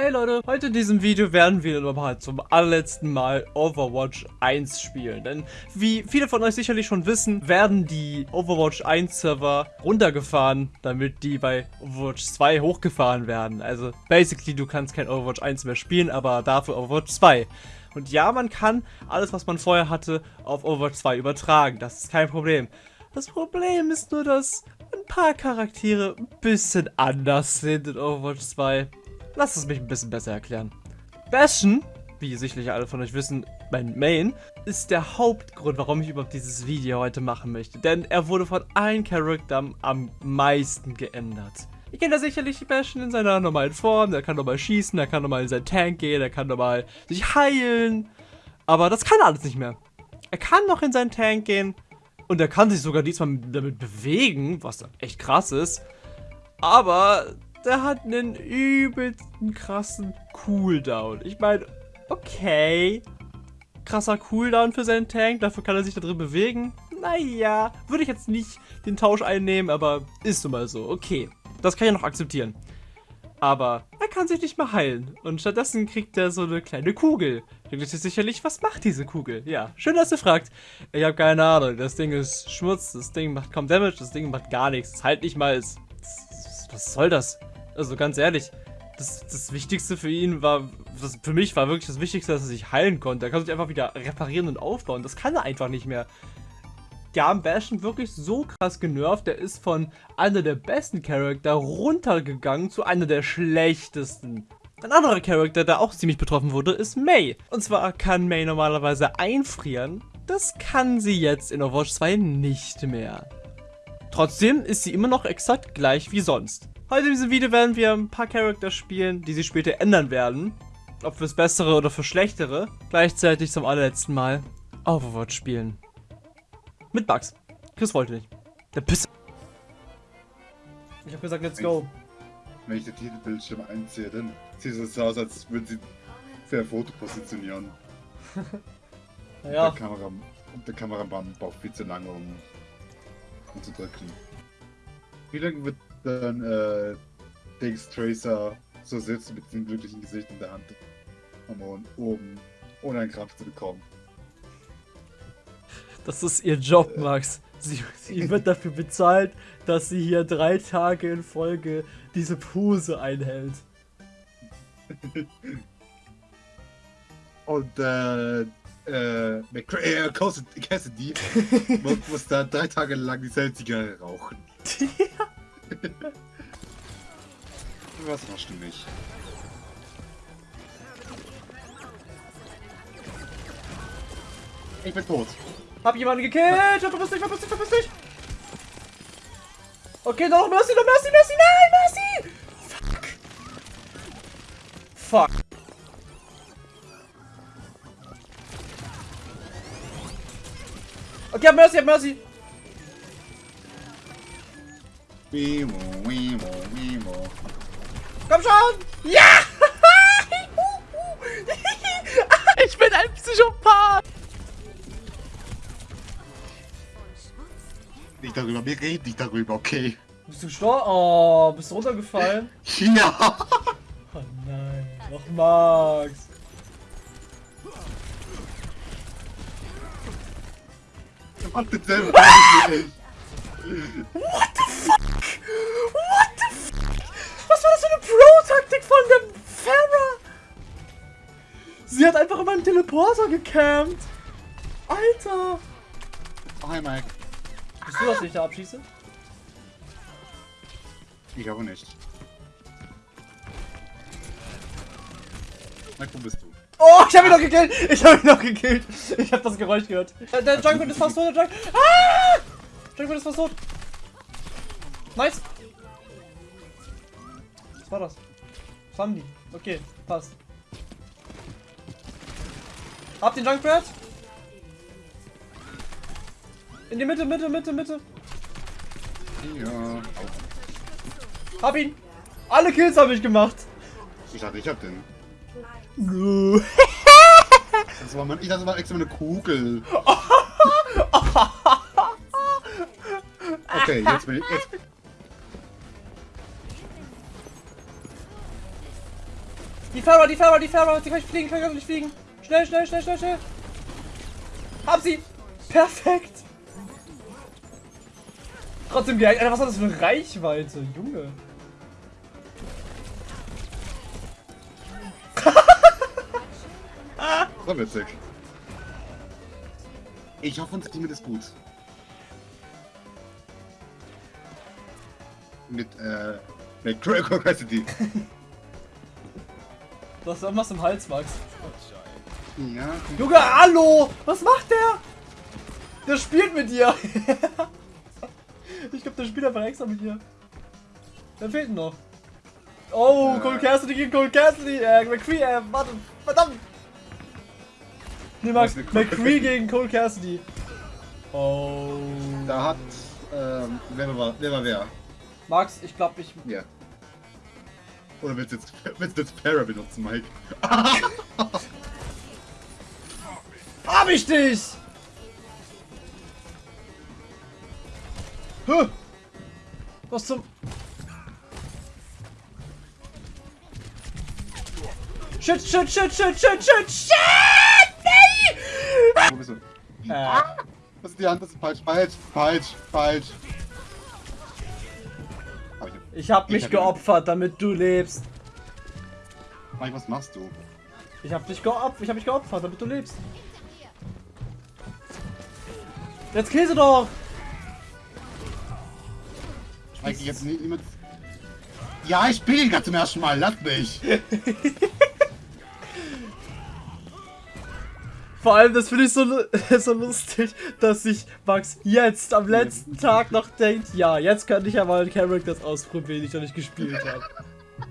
Hey Leute, heute in diesem Video werden wir nochmal zum allerletzten Mal Overwatch 1 spielen. Denn wie viele von euch sicherlich schon wissen, werden die Overwatch 1 Server runtergefahren, damit die bei Overwatch 2 hochgefahren werden. Also basically, du kannst kein Overwatch 1 mehr spielen, aber dafür Overwatch 2. Und ja, man kann alles, was man vorher hatte, auf Overwatch 2 übertragen. Das ist kein Problem. Das Problem ist nur, dass ein paar Charaktere ein bisschen anders sind in Overwatch 2. Lass es mich ein bisschen besser erklären. Bastion, wie sicherlich alle von euch wissen, mein Main, ist der Hauptgrund, warum ich überhaupt dieses Video heute machen möchte. Denn er wurde von allen Charakteren am meisten geändert. Ihr kennt ja sicherlich Bastion in seiner normalen Form, der kann normal schießen, der kann normal in sein Tank gehen, der kann normal sich heilen. Aber das kann er alles nicht mehr. Er kann noch in seinen Tank gehen und er kann sich sogar diesmal damit bewegen, was echt krass ist. Aber der hat einen übelsten krassen Cooldown. Ich meine, okay. Krasser Cooldown für seinen Tank, dafür kann er sich da drin bewegen. Naja, würde ich jetzt nicht den Tausch einnehmen, aber ist nun mal so. Okay, das kann ich noch akzeptieren. Aber er kann sich nicht mehr heilen. Und stattdessen kriegt er so eine kleine Kugel. Denkt sich sicherlich, was macht diese Kugel? Ja, schön, dass ihr fragt. Ich habe keine Ahnung. Das Ding ist Schmutz, das Ding macht kaum Damage, das Ding macht gar nichts. Das halt nicht mal. Was soll das? Also ganz ehrlich, das, das Wichtigste für ihn war, das, für mich war wirklich das Wichtigste, dass er sich heilen konnte. Er kann sich einfach wieder reparieren und aufbauen. Das kann er einfach nicht mehr. Die haben Bastion wirklich so krass genervt. Der ist von einer der besten Charakter runtergegangen zu einer der schlechtesten. Ein anderer Charakter, der auch ziemlich betroffen wurde, ist May. Und zwar kann May normalerweise einfrieren. Das kann sie jetzt in Overwatch 2 nicht mehr. Trotzdem ist sie immer noch exakt gleich wie sonst. Heute in diesem Video werden wir ein paar Charakter spielen, die sich später ändern werden. Ob fürs Bessere oder für Schlechtere. Gleichzeitig zum allerletzten Mal Overwatch spielen. Mit Bugs. Chris wollte nicht. Der Piss. Ich hab gesagt, let's go. Wenn ich den Titelbildschirm einziehe, dann sieht es so aus, als würde sie für ein Foto positionieren. ja. Der, Kamera, der Kameramann braucht viel zu lange, um, um zu drücken. Wie lange wird dann äh, Dings Tracer so sitzt mit dem glücklichen Gesicht in der Hand am oben, ohne einen Krampf zu bekommen. Das ist ihr Job, Max. Sie, sie wird dafür bezahlt, dass sie hier drei Tage in Folge diese Pose einhält. Und äh, äh, McCray, äh, Cassidy muss, muss da drei Tage lang dieselbe Zigarre rauchen. Was machst du mich? Ich bin tot. Hab jemanden gekillt! Verpiss dich, verpiss dich, verpiss dich! Okay, noch Mercy, noch Mercy, Mercy, nein, Mercy! Okay, hab Mercy, hab Mercy! Wimo, Wimo, Wimo. Komm schon! Ja! ich bin ein Psychopath! Nicht darüber, wir reden nicht darüber, okay? Bist du gestorben? Oh, bist du runtergefallen? Ja! Oh nein, noch Max. What the fuck? What the fuck? Was war das für eine Pro-Taktik von dem Farah? Sie hat einfach in meinem Teleporter gecampt. Alter. Oh, hi Mike. Bist du das nicht da abschieße? Ich glaube nicht. Mike, wo bist du? Oh, ich hab ihn noch gekillt! Ich hab ihn noch gekillt! Ich hab das Geräusch gehört. Der, der Junkrat ist fast tot, der Junk... Ah! Junkrat ist fast tot. Nice. Was war das? Was haben die? Okay, passt. Habt den Junkrat? In die Mitte, Mitte, Mitte, Mitte. Ja. Hab ihn. Alle Kills habe ich gemacht. Ich dachte, ich hab den. Das war mein, ich dachte, das war extra eine Kugel. Okay, jetzt bin ich. Jetzt. Die Farah, die Farah, die Farah. Die kann ich fliegen, kann ich nicht fliegen. Schnell, schnell, schnell, schnell, schnell. Hab sie. Perfekt. Trotzdem geil. Alter, was hat das für eine Reichweite? Junge. War witzig. Ich hoffe, unser Team ist gut. Mit, äh, mit Critical Capacity. Du hast irgendwas im Hals, Max. Ja. Junge, hallo! Was macht der? Der spielt mit dir. ich glaube, der spielt einfach extra mit dir. Wer fehlt noch? Oh, Äh. Cole Cassidy gegen Cole Cassidy. Äh, McCree, äh, warte, verdammt. Nee, Max, McCree gegen Cole Cassidy. Oh. Da hat, ähm, wer war, wer war wer? Max, ich glaube, ich... Ja. Oder willst du jetzt, willst du jetzt Para benutzen, Mike? Hab ich dich! Huh. Was zum... Shit, shit, shit, shit, shit, shit, shit! Äh, Das ist die Hand, das ist falsch, falsch, falsch, falsch. Ich, hab mich hab- geopfert, damit du lebst. Mike, was machst du? Ich hab dich geopfert, ich hab mich geopfert, damit du lebst. Jetzt sie doch! Mike, jetzt nie- niemand. Ja, ich spiele gerade zum ersten Mal, lass mich! Vor allem, das finde ich so, so lustig, dass sich Max jetzt am letzten Tag noch denkt, ja, jetzt könnte ich ja mal Characters ausprobieren, die ich noch nicht gespielt habe.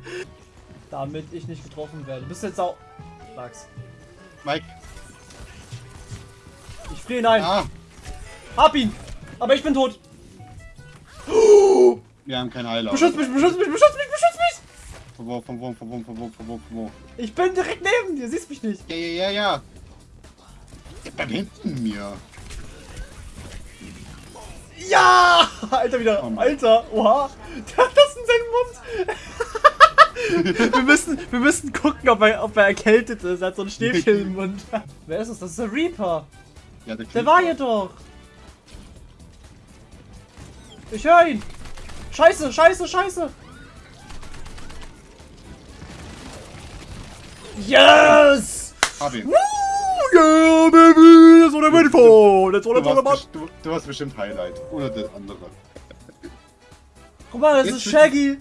Damit ich nicht getroffen werde. Bist du jetzt auch... Max. Mike, Ich friere ihn ein. ah, Hab ihn! Aber ich bin tot. wir haben keinen Heiler. Beschütz mich, beschütz mich, beschütz mich, beschütz mich! Von wo, von wo, von wo, von wo, von wo, von wo? Ich bin direkt neben dir, siehst mich nicht. Ja, ja, ja, ja. Bleibt hinten mir. Ja! Alter, wieder. Oh. Alter, oha. Der hat das in seinem Mund. wir, müssen, wir müssen gucken, ob er, ob er erkältet ist. Er hat so ein Stäbchen im Mund. Wer ist das? Das ist der Reaper. Ja, der, Der war hier doch. Ich höre ihn. Scheiße, scheiße, scheiße. Yes! Hab ihn. Woo! Yeah, baby! That's what I'm waiting for! That's what Du du, warst bestimmt Highlight. Oder der andere. Guck mal, das Jetzt ist Shaggy!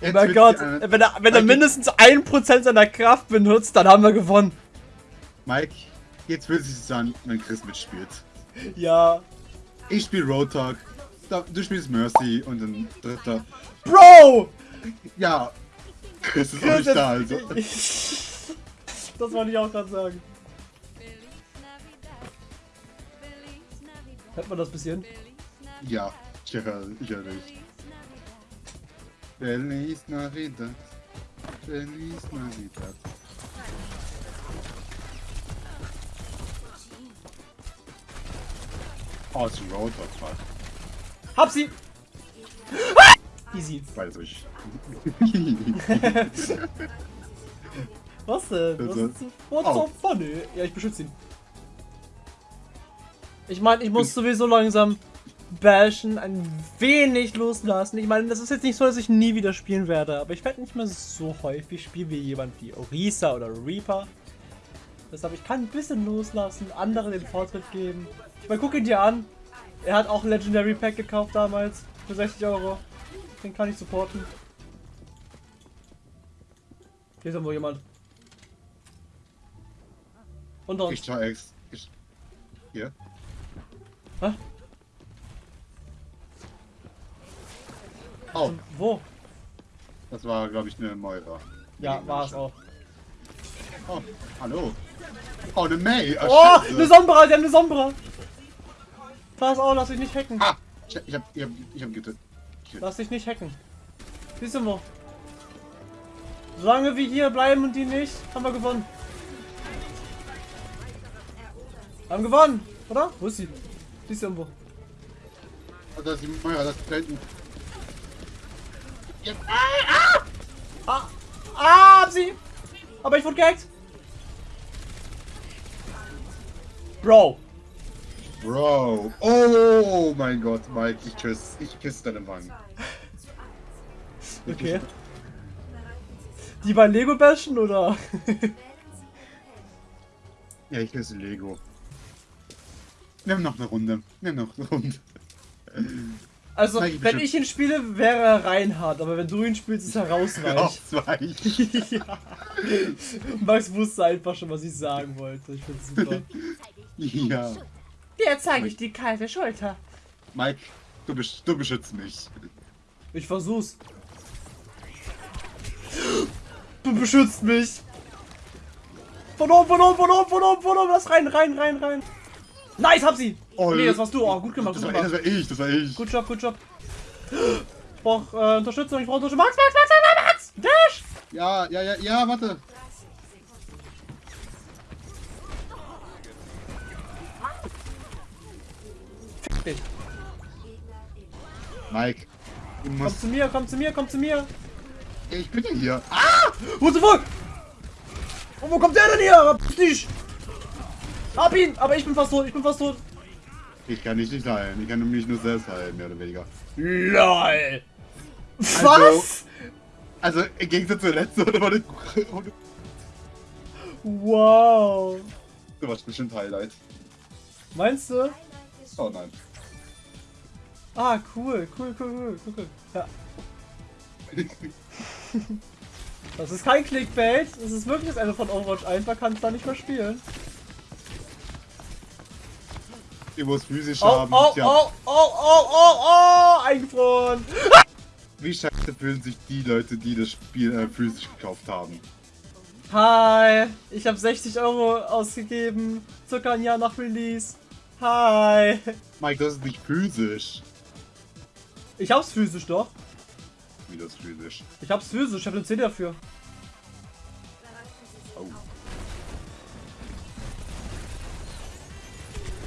Oh mein Gott, die eine- wenn er, wenn er mindestens 1% seiner Kraft benutzt, dann haben wir gewonnen. Mike, jetzt will sich an, wenn Chris mitspielt. Ja. Ich spiele Road Talk, da- du spielst Mercy und ein dritter. Bro! Ja, Chris ist auch Chris, nicht da, also. das wollte ich auch gerade sagen. Hört man das bisschen? Ja, ich höre, ich höre dich. Feliz Navidad. Feliz Navidad. Oh, es ist ein. Hab sie! Ah! Easy. Weiß ich. Was denn? Was Also- ist so, what's Oh. so funny? Ja, ich beschütze ihn. Ich meine, ich muss sowieso langsam bashen, ein wenig loslassen. Ich meine, das ist jetzt nicht so, dass ich nie wieder spielen werde, aber ich werde nicht mehr so häufig spielen wie jemand wie Orisa oder Reaper. Deshalb, ich kann ein bisschen loslassen, anderen den Vortritt geben. Ich meine, guck ihn dir an. Er hat auch ein Legendary Pack gekauft damals für 60 Euro. Den kann ich supporten. Hier ist irgendwo jemand. Unter uns. Ich ex. Ich, hier. Hä? Oh, Wo? das war, glaube ich, eine Moira. Ja, war es auch. Oh, hallo. Oh, eine May. Ah, Oh, Scheiße. eine Sombra, die haben eine Sombra. Pass auf, lass dich nicht hacken. Ah, ich, ich hab, ich hab, ich hab getötet. Lass dich nicht hacken. Siehst du wo? Solange wir hier bleiben und die nicht, haben wir gewonnen. Haben gewonnen, oder? Wo ist sie? Siehst du irgendwo? Oh, da ist die Moira, das ist da hinten. Ah! sie! Aber ich wurde gehackt! Bro! Bro. Oh mein Gott, Mike, ich küsse, ich küsse deine Wangen. Okay. Die bei Lego bashen oder? Ja, ich küsse Lego. Wir haben noch eine Runde. Wir haben noch eine Runde. Also, Nein, ich wenn ich ihn spiele, wäre er Reinhard, aber wenn du ihn spielst, ist er rausweich. Ausweich. ja. Max wusste einfach schon, was ich sagen wollte. Ich find's super. Ja. Dir zeige ich die kalte Schulter. Mike, du, besch du beschützt mich. Ich versuch's. Du beschützt mich. Von oben, von oben, von oben, von oben, von oben. Lass rein, rein, rein, rein. Nice, hab sie. nee, das warst du. Oh, gut gemacht, Das gut war, das gemacht. war ich, das war ich. Gut Job, gut Job. Ich brauch äh, Unterstützung, ich brauch Unterstützung. Max, Max, Max, Max, Max! Dash! Ja, ja, ja, ja, warte. Dich. Mike, Komm zu mir, komm zu mir, komm zu mir. Ich bin ja hier. Ah! What the fuck? Und wo kommt der denn her? Dich. Hab ihn, aber ich bin fast tot, ich bin fast tot. Ich kann dich nicht heilen. Ich kann mich nur selbst heilen, mehr oder weniger. LOL. Also- Was? Also, im Gegensatz zur letzten Runde war das. Wow. Du warst bestimmt Highlight. Meinst du? Oh nein. Ah, cool, cool, cool, cool, cool, cool. Ja. Das ist kein Clickbait, das ist wirklich das Ende von Overwatch 1, man kann es da nicht mehr spielen. Ihr muss physisch Oh, haben. oh, Tja, oh, oh, oh, oh, oh, eingefroren. wie scheiße fühlen sich die Leute, die das Spiel äh, physisch gekauft haben? Hi, ich habe 60 Euro ausgegeben, circa ein Jahr nach Release. Hi. Mike, das ist nicht physisch. Ich hab's physisch doch. Wie das physisch. Ich hab's physisch, ich hab eine 10 dafür. Oh.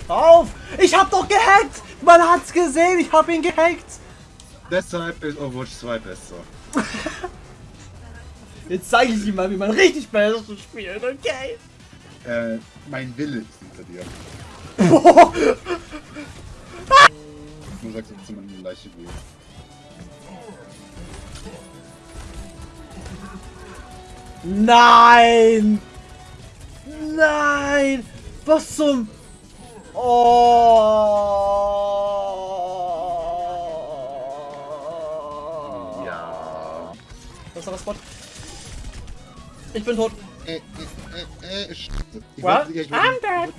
Auf! Ich hab doch gehackt! Man hat's gesehen, ich hab ihn gehackt! Deshalb ist Overwatch 2 besser. Jetzt zeige ich ihm mal, wie man richtig besser spielt, okay? Äh, mein Wille ist hinter dir. Boah. Du sagst jetzt immer eine leichte Ruhe. Nein! Nein! Was zum... Oh! Ja. Was ist das Spot? Ich bin tot. Äh, äh, äh, äh, ich What? weiß nicht, ich I'm dead.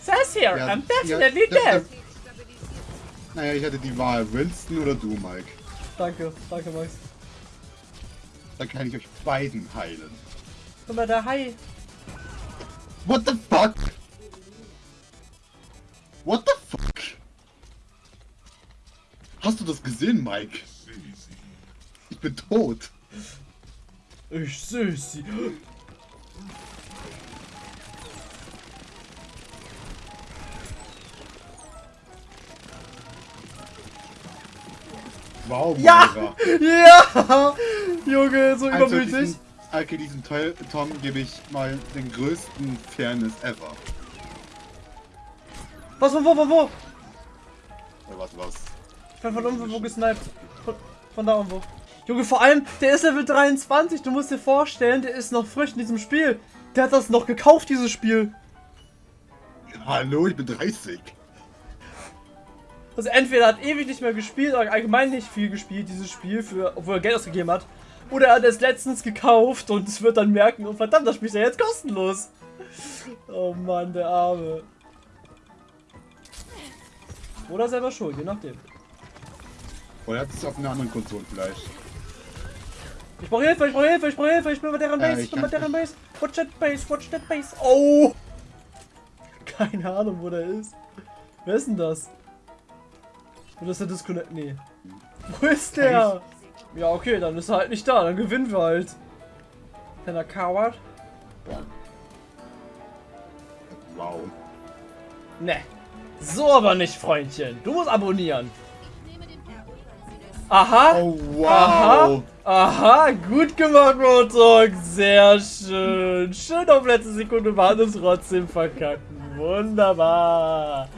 Says here, Ja, I'm definitely ja, das- dead. das- Naja, ich hatte die Wahl, Winston oder du, Mike. Danke, danke Max. Dann kann ich euch beiden heilen. Guck mal, der Hai. What the fuck? What the fuck? Hast du das gesehen, Mike? Ich bin tot. Ich seh sie. Wow, Ja! Ja! Junge, so Also übermütig. diesen, okay, diesem Teil, Tom gebe ich mal den größten Fairness ever. Was, von wo, von wo? Oder was, was? Ich bin von irgendwo gesniped. Von, von da irgendwo. Junge, vor allem, der ist Level 23. Du musst dir vorstellen, der ist noch frisch in diesem Spiel. Der hat das noch gekauft, dieses Spiel. Hallo, ich bin 30. Also entweder hat ewig nicht mehr gespielt oder allgemein nicht viel gespielt, dieses Spiel, für, obwohl er Geld ausgegeben hat. Oder er hat es letztens gekauft und es wird dann merken, oh verdammt, das Spiel ist ja jetzt kostenlos. Oh Mann, der Arme. Oder selber schuld, je nachdem. Oder hat es auf einer anderen Konsole vielleicht? Ich brauche Hilfe, ich brauche Hilfe, ich brauche Hilfe, ich bin bei deren Ja, Base, ich ich bin bei deren Base. Watch that Base, watch that Base. Oh! Keine Ahnung, wo der ist. Wer ist denn das? Oder ist der Disconnect? Nee. Wo ist der? Ja, okay, dann ist er halt nicht da, dann gewinnen wir halt. Kleiner Coward? Wow. Ne. So aber nicht, Freundchen. Du musst abonnieren. Aha. Oh, wow. Aha. Aha, gut gemacht, Rotok. Sehr schön. Schön auf letzte Sekunde war es trotzdem verkacken. Wunderbar.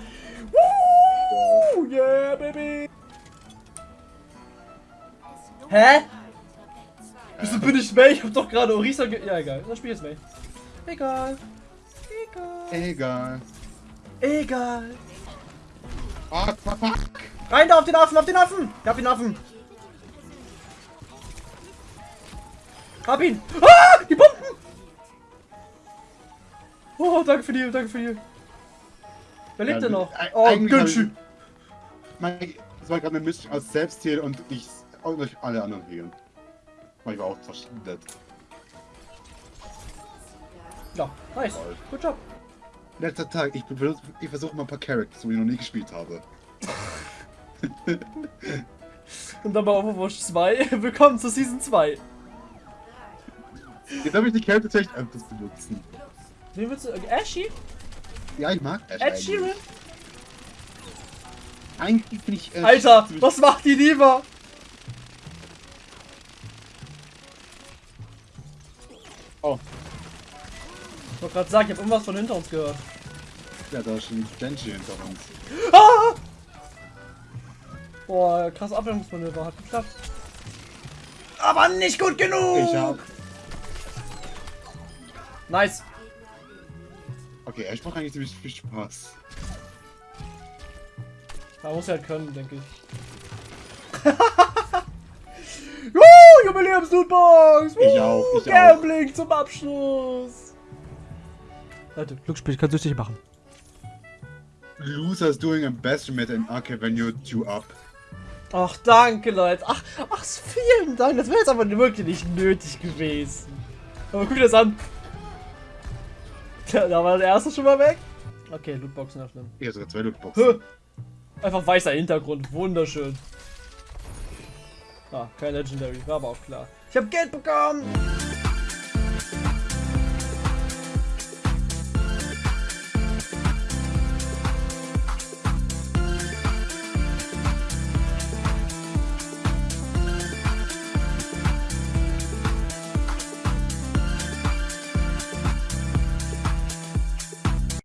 Woo, yeah, baby. Hä? Wieso bin ich May? Ich hab doch gerade Orisa ge... Ja, egal. Dann spiel ich jetzt May. Egal. Egal. Egal. Egal. Rein da auf den Affen, auf den Affen! Ich hab den Affen! Hab ihn! Ah! Die Bomben! Oh, danke für die, danke für die. Wer lebt Ja, denn noch? eig- Oh! Mein, das war gerade eine Mischung aus Selbstheal und ich und euch alle anderen healen. Weil ich war auch dead. Ja, nice. Good job. Letzter Tag, ich, ich versuche mal ein paar Characters, wo ich noch nie gespielt habe. Und dann bei Overwatch 2. Willkommen zu Season 2. Jetzt habe ich die Characters echt öfters benutzen. Wen willst du? äh, Ashy? Ja, ich mag Ash Ed eigentlich. Sheeran? Eigentlich bin ich... Äh, Alter, was macht die lieber? Ich wollte gerade sagen, ich habe irgendwas von hinter uns gehört. ja, da ist schon Genji hinter uns. Ah! Boah, krass Ablenkungsmanöver, hat geklappt. Aber nicht gut genug! Ich hab... Nice. Okay, Ash macht eigentlich ziemlich viel Spaß. Man muss halt können, denke ich. uh, Jubiläums-Lootbox! Ich auch, ich Gambling zum Abschluss! Leute, Glücksspiel kann süchtig machen. Losers doing a best met an arcade when you two up. Ach, danke, Leute. Ach, ach, vielen Dank. Das wäre jetzt aber wirklich nicht nötig gewesen. Aber guck dir das an. Da war der erste schon mal weg. Okay, Lootboxen öffnen. Ich habe sogar zwei Lootboxen. Einfach weißer Hintergrund. Wunderschön. Ah, kein Legendary. War aber auch klar. Ich habe Geld bekommen.